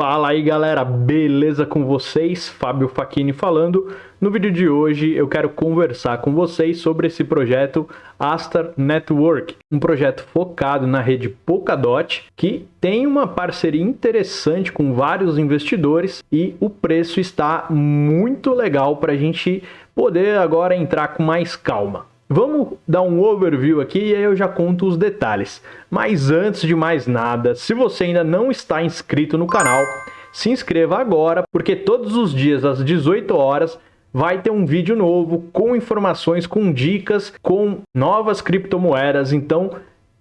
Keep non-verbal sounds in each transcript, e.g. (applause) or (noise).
Fala aí galera, beleza com vocês? Fábio Facchini falando. No vídeo de hoje eu quero conversar com vocês sobre esse projeto Astar Network, um projeto focado na rede Polkadot que tem uma parceria interessante com vários investidores e o preço está muito legal para a gente poder agora entrar com mais calma. Vamos dar um overview aqui e aí eu já conto os detalhes. Mas antes de mais nada, se você ainda não está inscrito no canal, se inscreva agora, porque todos os dias às 18 horas vai ter um vídeo novo com informações, com dicas, com novas criptomoedas, então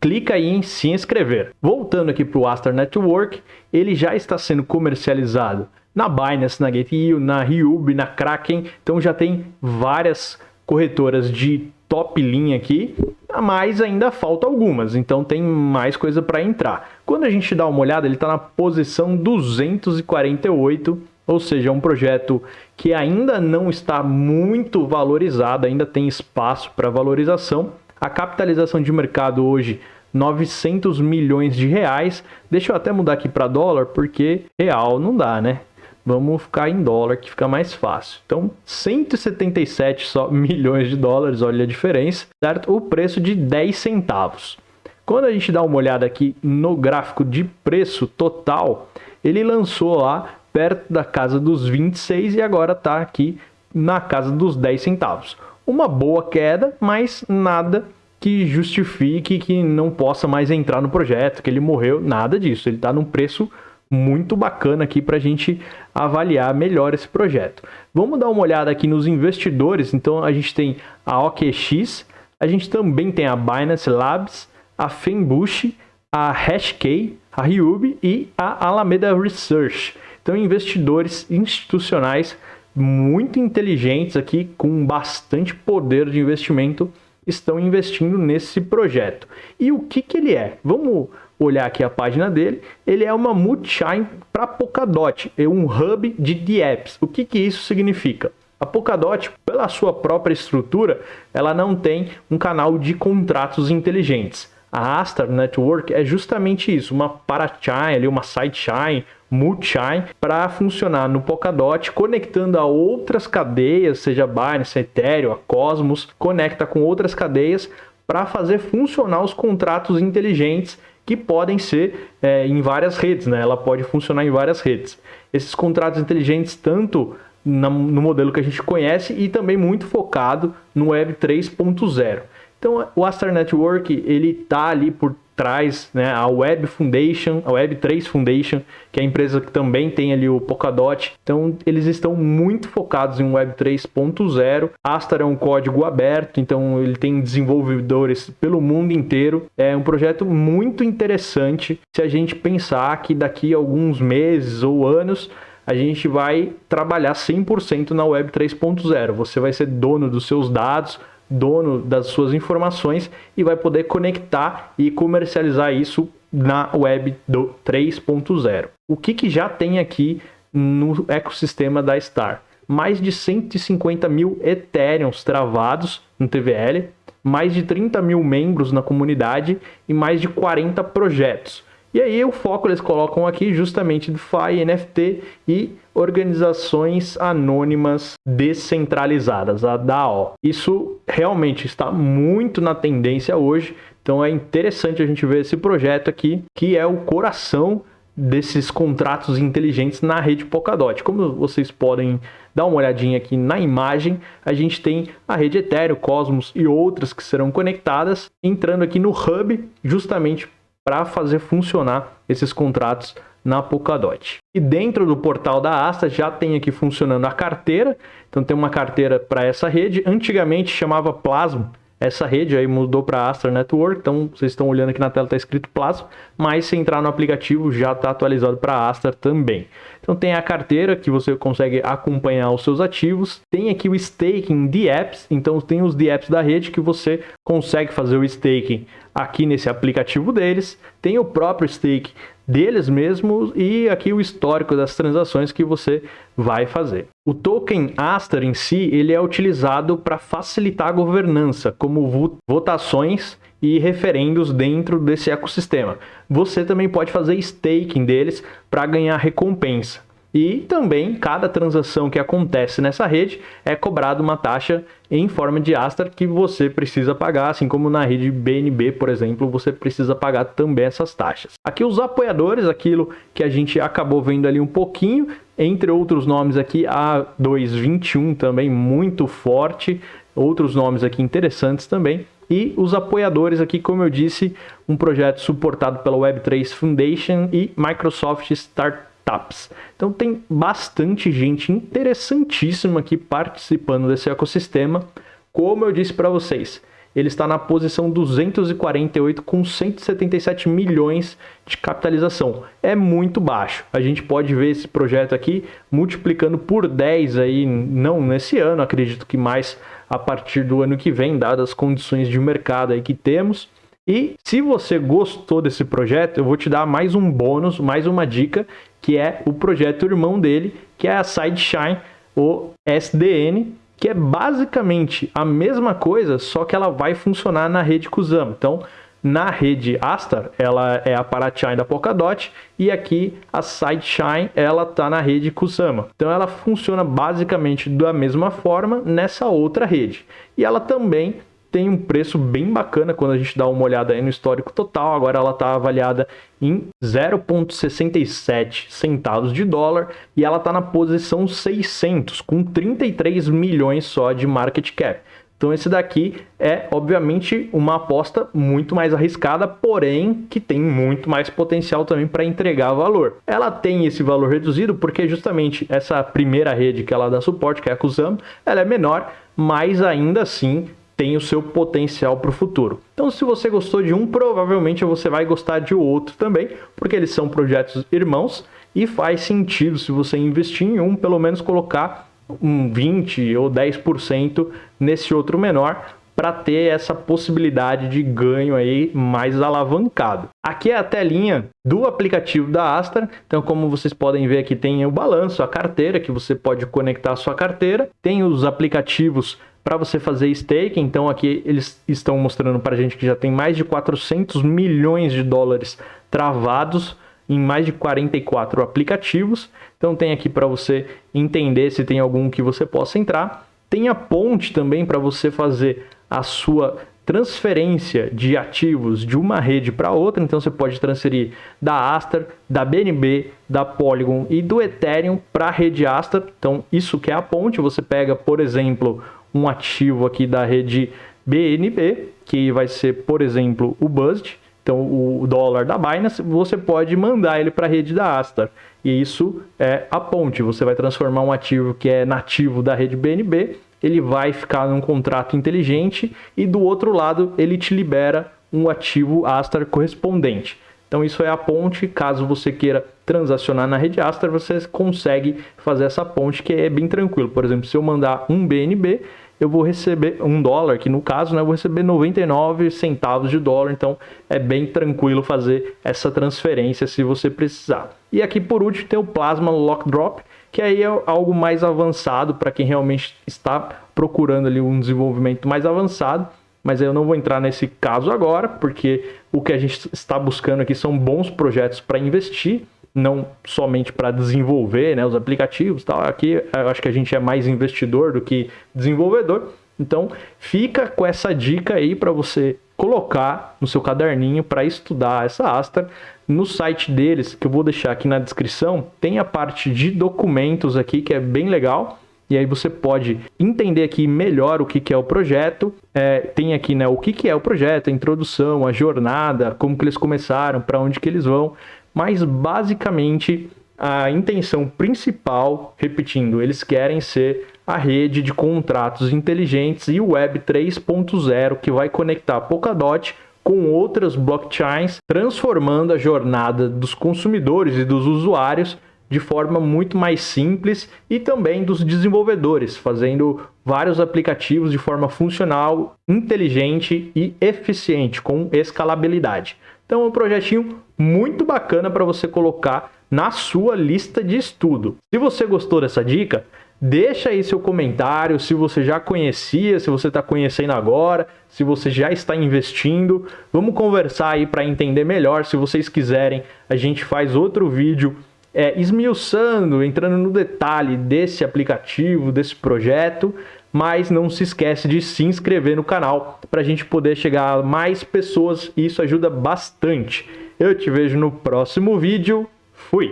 clica aí em se inscrever. Voltando aqui para o Astar Network, ele já está sendo comercializado na Binance, na Gate.io, na Ryubi, na Kraken, então já tem várias corretoras de top linha aqui, mas ainda falta algumas, então tem mais coisa para entrar. Quando a gente dá uma olhada, ele está na posição 248, ou seja, é um projeto que ainda não está muito valorizado, ainda tem espaço para valorização. A capitalização de mercado hoje 900 milhões de reais. Deixa eu até mudar aqui para dólar, porque real não dá, né? Vamos ficar em dólar, que fica mais fácil. Então, 177 só (laughs) milhões de dólares, olha a diferença, certo? O preço de 10 centavos. Quando a gente dá uma olhada aqui no gráfico de preço total, ele lançou lá perto da casa dos 26 e agora está aqui na casa dos 10 centavos. Uma boa queda, mas nada que justifique que não possa mais entrar no projeto, que ele morreu, nada disso. Ele está num preço muito bacana aqui para a gente avaliar melhor esse projeto. Vamos dar uma olhada aqui nos investidores. Então a gente tem a OKX, a gente também tem a Binance Labs, a Fembush, a Hashkey, a Ryubi e a Alameda Research. Então investidores institucionais muito inteligentes aqui, com bastante poder de investimento, estão investindo nesse projeto. E o que, que ele é? Vamos olhar aqui a página dele, ele é uma multi-chain para Polkadot, é um hub de DApps. O que, que isso significa? A Polkadot, pela sua própria estrutura, ela não tem um canal de contratos inteligentes. A Astar Network é justamente isso, uma parachain, uma sidechain, multi-chain, para funcionar no Polkadot, conectando a outras cadeias, seja Binance, Ethereum, a Cosmos, conecta com outras cadeias para fazer funcionar os contratos inteligentes que podem ser é, em várias redes, né? ela pode funcionar em várias redes. Esses contratos inteligentes, tanto no modelo que a gente conhece e também muito focado no Web 3.0. Então, o Astar Network, ele está ali por traz né, a Web Foundation, a Web3 Foundation, que é a empresa que também tem ali o Polkadot. Então, eles estão muito focados em Web 3.0. Astar é um código aberto, então ele tem desenvolvedores pelo mundo inteiro. É um projeto muito interessante se a gente pensar que daqui a alguns meses ou anos a gente vai trabalhar 100% na Web 3.0. Você vai ser dono dos seus dados, dono das suas informações e vai poder conectar e comercializar isso na web do 3.0. O que, que já tem aqui no ecossistema da Star? Mais de 150 mil Ethereums travados no TVL, mais de 30 mil membros na comunidade e mais de 40 projetos. E aí o foco eles colocam aqui justamente DeFi, NFT e organizações anônimas descentralizadas, a DAO. Isso realmente está muito na tendência hoje, então é interessante a gente ver esse projeto aqui, que é o coração desses contratos inteligentes na rede Polkadot. Como vocês podem dar uma olhadinha aqui na imagem, a gente tem a rede Ethereum, Cosmos e outras que serão conectadas, entrando aqui no Hub, justamente para fazer funcionar esses contratos na Polkadot. E dentro do portal da Asta já tem aqui funcionando a carteira, então tem uma carteira para essa rede, antigamente chamava Plasma, essa rede aí mudou para Astra Network, então vocês estão olhando aqui na tela está escrito Plasma, mas se entrar no aplicativo já está atualizado para Astra também. Então tem a carteira que você consegue acompanhar os seus ativos, tem aqui o staking de apps, então tem os de apps da rede que você consegue fazer o staking aqui nesse aplicativo deles, tem o próprio stake deles mesmos e aqui o histórico das transações que você vai fazer. O token Astar em si, ele é utilizado para facilitar a governança, como votações e referendos dentro desse ecossistema. Você também pode fazer staking deles para ganhar recompensa. E também, cada transação que acontece nessa rede é cobrada uma taxa em forma de Astar que você precisa pagar, assim como na rede BNB, por exemplo, você precisa pagar também essas taxas. Aqui os apoiadores, aquilo que a gente acabou vendo ali um pouquinho, entre outros nomes aqui, a 221 também muito forte, outros nomes aqui interessantes também. E os apoiadores aqui, como eu disse, um projeto suportado pela Web3 Foundation e Microsoft Start startups. Então tem bastante gente interessantíssima aqui participando desse ecossistema. Como eu disse para vocês, ele está na posição 248 com 177 milhões de capitalização. É muito baixo. A gente pode ver esse projeto aqui multiplicando por 10 aí, não nesse ano, acredito que mais a partir do ano que vem, dadas as condições de mercado aí que temos. E se você gostou desse projeto, eu vou te dar mais um bônus, mais uma dica, que é o projeto irmão dele, que é a Sideshine, o SDN, que é basicamente a mesma coisa, só que ela vai funcionar na rede Kusama. Então, na rede Astar, ela é a Parachain da Polkadot e aqui a Sideshine, ela está na rede Kusama. Então ela funciona basicamente da mesma forma nessa outra rede. E ela também tem um preço bem bacana quando a gente dá uma olhada aí no histórico total. Agora ela está avaliada em 0,67 centavos de dólar e ela está na posição 600, com 33 milhões só de market cap. Então esse daqui é, obviamente, uma aposta muito mais arriscada, porém que tem muito mais potencial também para entregar valor. Ela tem esse valor reduzido porque justamente essa primeira rede que ela dá suporte, que é a Kusama, ela é menor, mas ainda assim tem o seu potencial para o futuro. Então, se você gostou de um, provavelmente você vai gostar de outro também, porque eles são projetos irmãos e faz sentido, se você investir em um, pelo menos colocar um 20 ou 10% nesse outro menor para ter essa possibilidade de ganho aí mais alavancado. Aqui é a telinha do aplicativo da Astra. Então, como vocês podem ver aqui, tem o balanço, a carteira, que você pode conectar a sua carteira. Tem os aplicativos para você fazer stake. Então aqui eles estão mostrando para a gente que já tem mais de 400 milhões de dólares travados em mais de 44 aplicativos. Então tem aqui para você entender se tem algum que você possa entrar. Tem a ponte também para você fazer a sua transferência de ativos de uma rede para outra, então você pode transferir da Astar, da BNB, da Polygon e do Ethereum para a rede Astar. Então isso que é a ponte, você pega, por exemplo, um ativo aqui da rede BNB, que vai ser, por exemplo, o BUSD, então o dólar da Binance, você pode mandar ele para a rede da Astar. E isso é a ponte, você vai transformar um ativo que é nativo da rede BNB, ele vai ficar num contrato inteligente e do outro lado ele te libera um ativo Astar correspondente. Então isso é a ponte, caso você queira transacionar na rede Astra, você consegue fazer essa ponte que é bem tranquilo. Por exemplo, se eu mandar um BNB, eu vou receber um dólar, que no caso, né, eu vou receber 99 centavos de dólar, então é bem tranquilo fazer essa transferência se você precisar. E aqui por último tem o Plasma Lock Drop, que aí é algo mais avançado para quem realmente está procurando ali um desenvolvimento mais avançado mas eu não vou entrar nesse caso agora, porque o que a gente está buscando aqui são bons projetos para investir, não somente para desenvolver né, os aplicativos. Tal. Aqui eu acho que a gente é mais investidor do que desenvolvedor. Então fica com essa dica aí para você colocar no seu caderninho para estudar essa Astra. No site deles, que eu vou deixar aqui na descrição, tem a parte de documentos aqui que é bem legal e aí você pode entender aqui melhor o que, que é o projeto. É, tem aqui né, o que, que é o projeto, a introdução, a jornada, como que eles começaram, para onde que eles vão. Mas basicamente a intenção principal, repetindo, eles querem ser a rede de contratos inteligentes e o Web 3.0 que vai conectar Polkadot com outras blockchains, transformando a jornada dos consumidores e dos usuários de forma muito mais simples e também dos desenvolvedores, fazendo vários aplicativos de forma funcional, inteligente e eficiente, com escalabilidade. Então é um projetinho muito bacana para você colocar na sua lista de estudo. Se você gostou dessa dica, Deixa aí seu comentário se você já conhecia, se você está conhecendo agora, se você já está investindo. Vamos conversar aí para entender melhor. Se vocês quiserem, a gente faz outro vídeo é, esmiuçando, entrando no detalhe desse aplicativo, desse projeto. Mas não se esquece de se inscrever no canal para a gente poder chegar a mais pessoas e isso ajuda bastante. Eu te vejo no próximo vídeo. Fui!